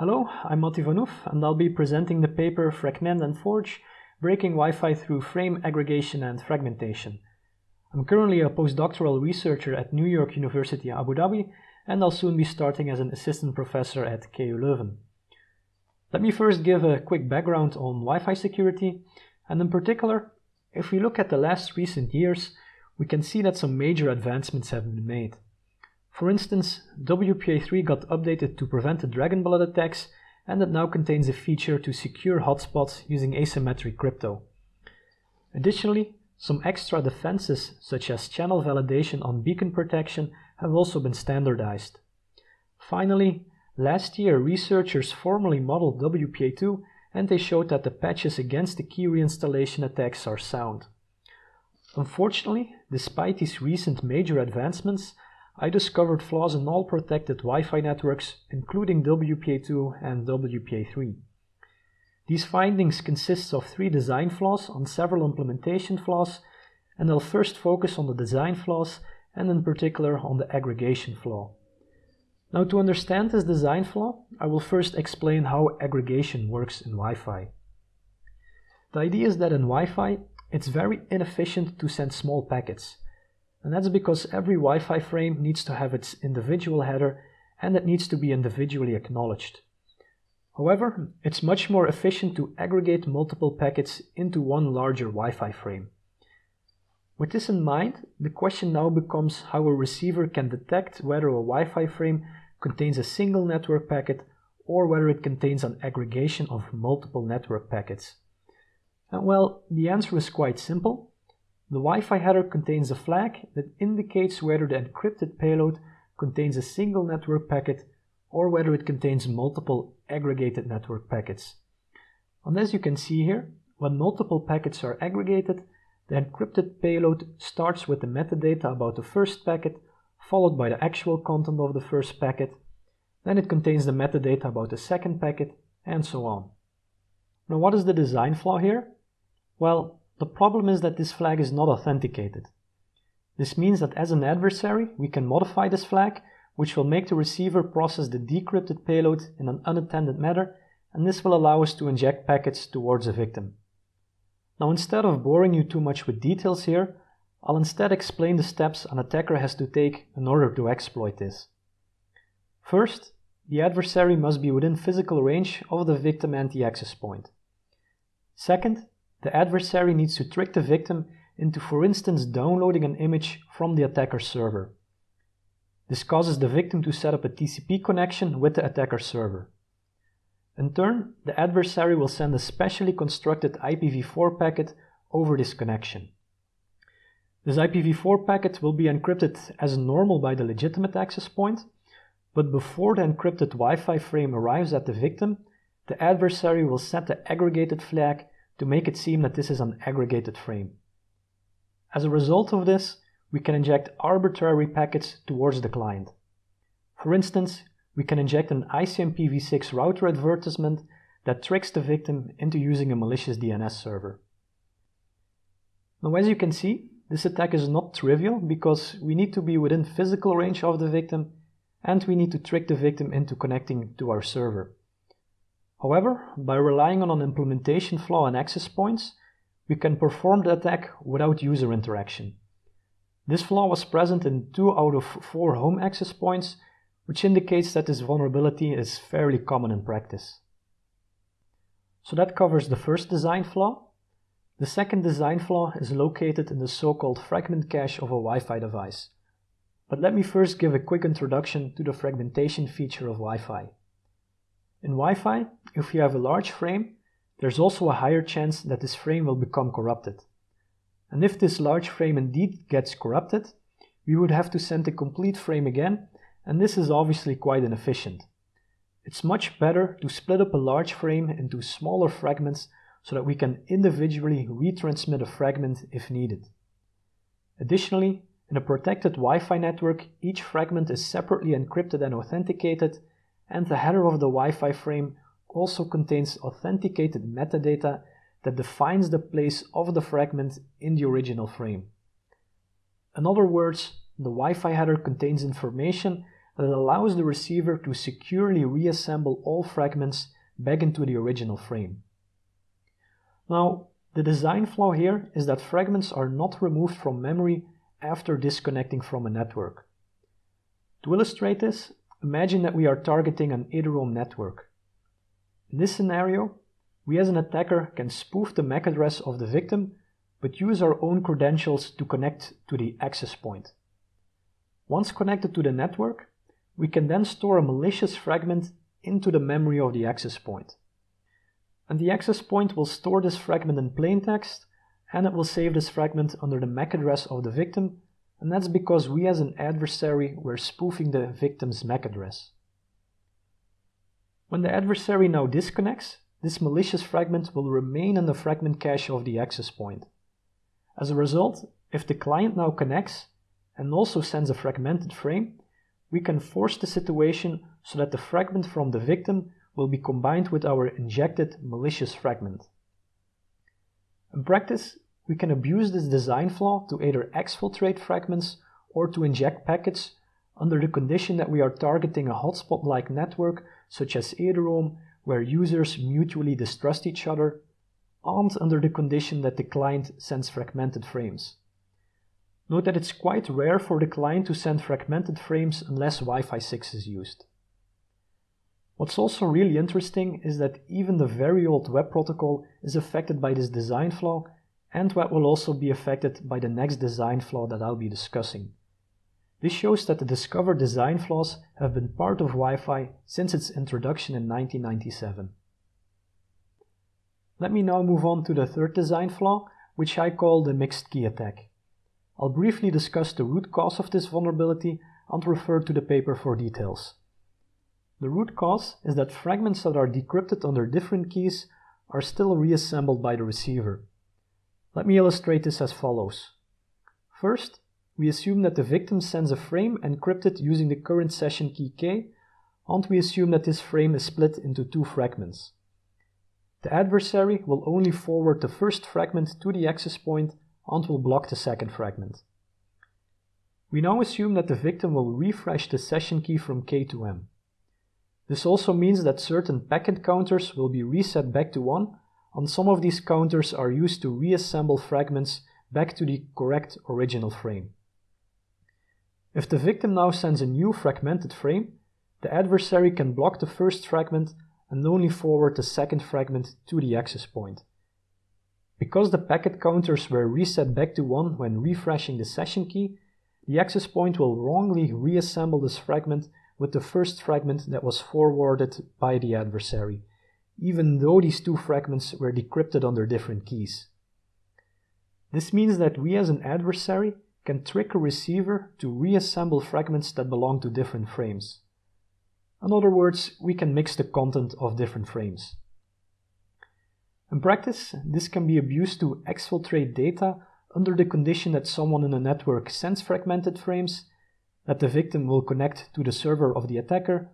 Hello, I'm Matti Vanhoef and I'll be presenting the paper Fragment and Forge, Breaking Wi-Fi through Frame Aggregation and Fragmentation. I'm currently a postdoctoral researcher at New York University Abu Dhabi, and I'll soon be starting as an assistant professor at KU Leuven. Let me first give a quick background on Wi-Fi security, and in particular, if we look at the last recent years, we can see that some major advancements have been made. For instance, WPA3 got updated to prevent the Dragonblood attacks and it now contains a feature to secure hotspots using asymmetric crypto. Additionally, some extra defenses such as channel validation on beacon protection have also been standardized. Finally, last year researchers formally modeled WPA2 and they showed that the patches against the key reinstallation attacks are sound. Unfortunately, despite these recent major advancements, I discovered flaws in all protected Wi-Fi networks, including WPA2 and WPA3. These findings consist of three design flaws on several implementation flaws, and I'll first focus on the design flaws and in particular on the aggregation flaw. Now to understand this design flaw, I will first explain how aggregation works in Wi-Fi. The idea is that in Wi-Fi, it's very inefficient to send small packets, and that's because every Wi-Fi frame needs to have its individual header and it needs to be individually acknowledged. However, it's much more efficient to aggregate multiple packets into one larger Wi-Fi frame. With this in mind, the question now becomes how a receiver can detect whether a Wi-Fi frame contains a single network packet or whether it contains an aggregation of multiple network packets. And well, the answer is quite simple. The Wi-Fi header contains a flag that indicates whether the encrypted payload contains a single network packet or whether it contains multiple aggregated network packets. And as you can see here, when multiple packets are aggregated, the encrypted payload starts with the metadata about the first packet, followed by the actual content of the first packet, then it contains the metadata about the second packet, and so on. Now what is the design flaw here? Well, the problem is that this flag is not authenticated. This means that as an adversary, we can modify this flag, which will make the receiver process the decrypted payload in an unattended manner, and this will allow us to inject packets towards a victim. Now instead of boring you too much with details here, I'll instead explain the steps an attacker has to take in order to exploit this. First, the adversary must be within physical range of the victim anti-access point. Second, the adversary needs to trick the victim into, for instance, downloading an image from the attacker's server. This causes the victim to set up a TCP connection with the attacker server. In turn, the adversary will send a specially constructed IPv4 packet over this connection. This IPv4 packet will be encrypted as normal by the legitimate access point, but before the encrypted Wi-Fi frame arrives at the victim, the adversary will set the aggregated flag to make it seem that this is an aggregated frame. As a result of this, we can inject arbitrary packets towards the client. For instance, we can inject an ICMPv6 router advertisement that tricks the victim into using a malicious DNS server. Now as you can see, this attack is not trivial because we need to be within physical range of the victim and we need to trick the victim into connecting to our server. However, by relying on an implementation flaw and access points, we can perform the attack without user interaction. This flaw was present in 2 out of 4 home access points, which indicates that this vulnerability is fairly common in practice. So that covers the first design flaw. The second design flaw is located in the so-called fragment cache of a Wi-Fi device. But let me first give a quick introduction to the fragmentation feature of Wi-Fi. In Wi-Fi, if you have a large frame, there's also a higher chance that this frame will become corrupted. And if this large frame indeed gets corrupted, we would have to send the complete frame again, and this is obviously quite inefficient. It's much better to split up a large frame into smaller fragments so that we can individually retransmit a fragment if needed. Additionally, in a protected Wi-Fi network, each fragment is separately encrypted and authenticated and the header of the Wi-Fi frame also contains authenticated metadata that defines the place of the fragment in the original frame. In other words, the Wi-Fi header contains information that allows the receiver to securely reassemble all fragments back into the original frame. Now, the design flaw here is that fragments are not removed from memory after disconnecting from a network. To illustrate this, imagine that we are targeting an Eduroam network. In this scenario, we as an attacker can spoof the MAC address of the victim, but use our own credentials to connect to the access point. Once connected to the network, we can then store a malicious fragment into the memory of the access point. And the access point will store this fragment in plain text, and it will save this fragment under the MAC address of the victim, and that's because we as an adversary were spoofing the victim's MAC address. When the adversary now disconnects, this malicious fragment will remain in the fragment cache of the access point. As a result, if the client now connects and also sends a fragmented frame, we can force the situation so that the fragment from the victim will be combined with our injected malicious fragment. In practice, we can abuse this design flaw to either exfiltrate fragments or to inject packets under the condition that we are targeting a hotspot-like network such as Eduroam where users mutually distrust each other and under the condition that the client sends fragmented frames. Note that it's quite rare for the client to send fragmented frames unless Wi-Fi 6 is used. What's also really interesting is that even the very old WEP protocol is affected by this design flaw and what will also be affected by the next design flaw that I'll be discussing. This shows that the discovered design flaws have been part of Wi-Fi since its introduction in 1997. Let me now move on to the third design flaw, which I call the mixed key attack. I'll briefly discuss the root cause of this vulnerability and refer to the paper for details. The root cause is that fragments that are decrypted under different keys are still reassembled by the receiver. Let me illustrate this as follows. First, we assume that the victim sends a frame encrypted using the current session key K, and we assume that this frame is split into two fragments. The adversary will only forward the first fragment to the access point and will block the second fragment. We now assume that the victim will refresh the session key from K to M. This also means that certain packet counters will be reset back to 1 and some of these counters are used to reassemble fragments back to the correct original frame. If the victim now sends a new fragmented frame, the adversary can block the first fragment and only forward the second fragment to the access point. Because the packet counters were reset back to 1 when refreshing the session key, the access point will wrongly reassemble this fragment with the first fragment that was forwarded by the adversary, even though these two fragments were decrypted under different keys. This means that we as an adversary can trick a receiver to reassemble fragments that belong to different frames. In other words, we can mix the content of different frames. In practice, this can be abused to exfiltrate data under the condition that someone in a network sends fragmented frames, that the victim will connect to the server of the attacker,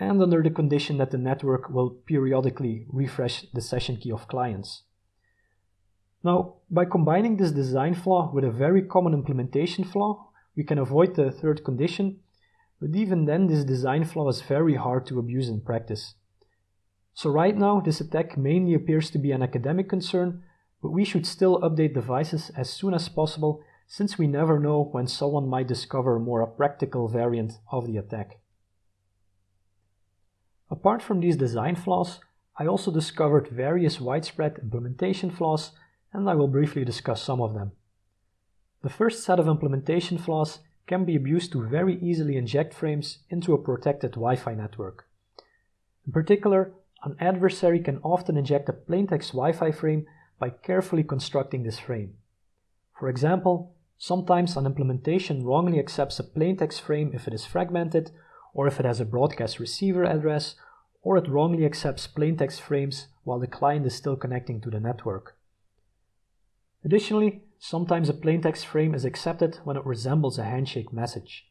and under the condition that the network will periodically refresh the session key of clients. Now, by combining this design flaw with a very common implementation flaw, we can avoid the third condition, but even then this design flaw is very hard to abuse in practice. So right now, this attack mainly appears to be an academic concern, but we should still update devices as soon as possible since we never know when someone might discover a more practical variant of the attack. Apart from these design flaws, I also discovered various widespread implementation flaws and I will briefly discuss some of them. The first set of implementation flaws can be abused to very easily inject frames into a protected Wi-Fi network. In particular, an adversary can often inject a plaintext Wi-Fi frame by carefully constructing this frame. For example, sometimes an implementation wrongly accepts a plaintext frame if it is fragmented, or if it has a broadcast receiver address, or it wrongly accepts plaintext frames while the client is still connecting to the network. Additionally, sometimes a plaintext frame is accepted when it resembles a handshake message.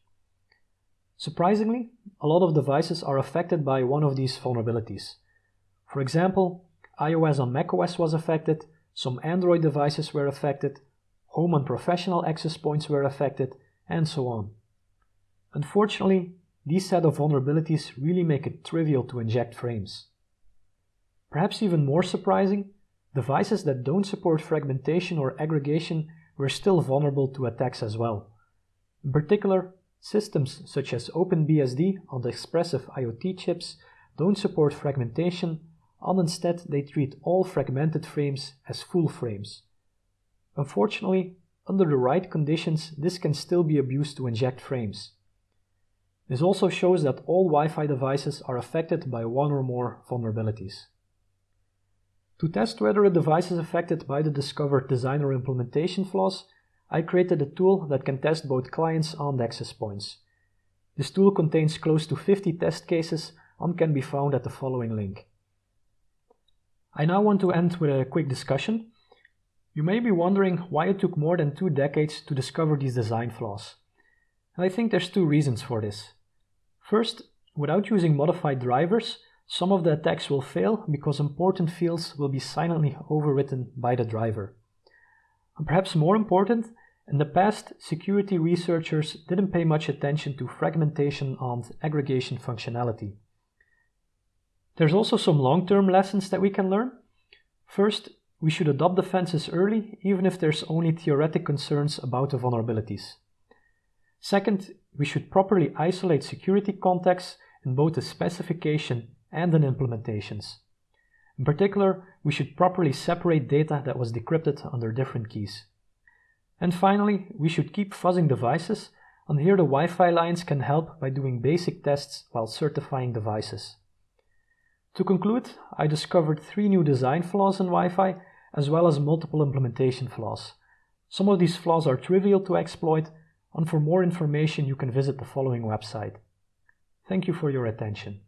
Surprisingly, a lot of devices are affected by one of these vulnerabilities, for example, iOS on macOS was affected, some Android devices were affected, home and professional access points were affected, and so on. Unfortunately, these set of vulnerabilities really make it trivial to inject frames. Perhaps even more surprising, devices that don't support fragmentation or aggregation were still vulnerable to attacks as well. In particular, systems such as OpenBSD on the Espressif IoT chips don't support fragmentation, and instead they treat all fragmented frames as full frames. Unfortunately, under the right conditions, this can still be abused to inject frames. This also shows that all Wi-Fi devices are affected by one or more vulnerabilities. To test whether a device is affected by the discovered design or implementation flaws, I created a tool that can test both clients and access points. This tool contains close to 50 test cases and can be found at the following link. I now want to end with a quick discussion. You may be wondering why it took more than two decades to discover these design flaws. And I think there's two reasons for this. First, without using modified drivers, some of the attacks will fail because important fields will be silently overwritten by the driver. And perhaps more important, in the past, security researchers didn't pay much attention to fragmentation and aggregation functionality. There's also some long-term lessons that we can learn. First, we should adopt defenses early, even if there's only theoretic concerns about the vulnerabilities. Second, we should properly isolate security contexts in both the specification and in implementations. In particular, we should properly separate data that was decrypted under different keys. And finally, we should keep fuzzing devices, and here the Wi-Fi Alliance can help by doing basic tests while certifying devices. To conclude, I discovered three new design flaws in Wi-Fi, as well as multiple implementation flaws. Some of these flaws are trivial to exploit, and for more information you can visit the following website. Thank you for your attention.